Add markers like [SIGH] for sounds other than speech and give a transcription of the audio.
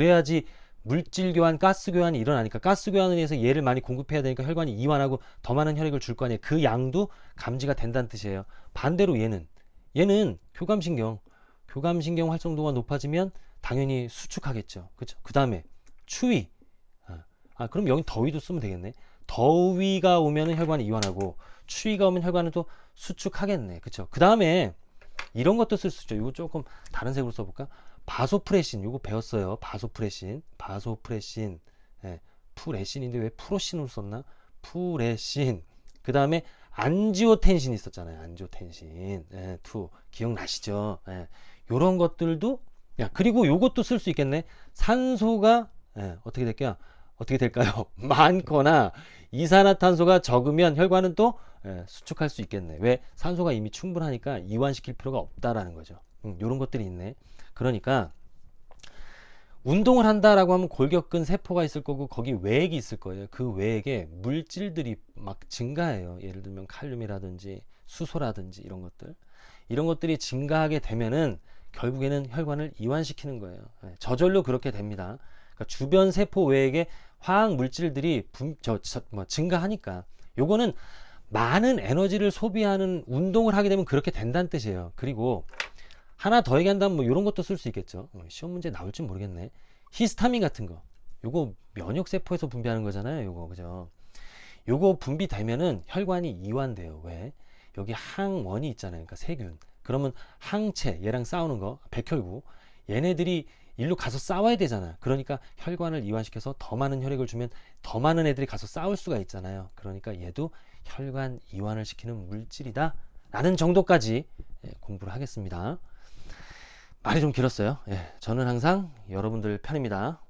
그래야지 물질 교환, 가스 교환이 일어나니까 가스 교환을 위해서 얘를 많이 공급해야 되니까 혈관이 이완하고 더 많은 혈액을 줄 거 아니에요. 그 양도 감지가 된다는 뜻이에요. 반대로 얘는 얘는 교감신경, 교감신경 활성도가 높아지면 당연히 수축하겠죠. 그렇죠? 그 다음에 추위. 아, 아, 그럼 여기 더위도 쓰면 되겠네. 더위가 오면 은 혈관이 이완하고 추위가 오면 혈관은 또 수축하겠네. 그렇죠? 그 다음에 이런 것도 쓸 수 있죠. 이거 조금 다른 색으로 써볼까? 바소프레신 요거 배웠어요. 바소프레신, 바소프레신, 예, 프레신인데 왜 프로신으로 썼나? 프레신. 그 다음에 안지오텐신 있었잖아요. 안지오텐신, 예, two 기억나시죠? 예, 요런 것들도 야 그리고 요것도 쓸 수 있겠네. 산소가 예, 어떻게 될까요? 어떻게 될까요? [LAUGHS] 많거나 이산화탄소가 적으면 혈관은 또 예, 수축할 수 있겠네. 왜? 산소가 이미 충분하니까 이완시킬 필요가 없다라는 거죠. 음, 이런 것들이 있네. 그러니까 운동을 한다라고 하면 골격근 세포가 있을 거고 거기 외액이 있을 거예요. 그 외액에 물질들이 막 증가해요. 예를 들면 칼륨이라든지 수소라든지 이런 것들. 이런 것들이 증가하게 되면은 결국에는 혈관을 이완시키는 거예요. 예, 저절로 그렇게 됩니다. 그러니까 주변 세포 외액에 화학 물질들이 분, 저, 저, 뭐 증가하니까 요거는 많은 에너지를 소비하는 운동을 하게 되면 그렇게 된다는 뜻이에요. 그리고 하나 더 얘기한다면 뭐 이런 것도 쓸 수 있겠죠. 어, 시험 문제 나올지 모르겠네. 히스타민 같은 거. 요거 면역 세포에서 분비하는 거잖아요. 요거 그죠? 요거 분비되면은 혈관이 이완돼요. 왜? 여기 항원이 있잖아요. 그러니까 세균. 그러면 항체 얘랑 싸우는 거 백혈구 얘네들이 일로 가서 싸워야 되잖아. 그러니까 혈관을 이완시켜서 더 많은 혈액을 주면 더 많은 애들이 가서 싸울 수가 있잖아요. 그러니까 얘도 혈관 이완을 시키는 물질이다. 라는 정도까지 예, 공부를 하겠습니다. 말이 좀 길었어요. 예, 저는 항상 여러분들 편입니다.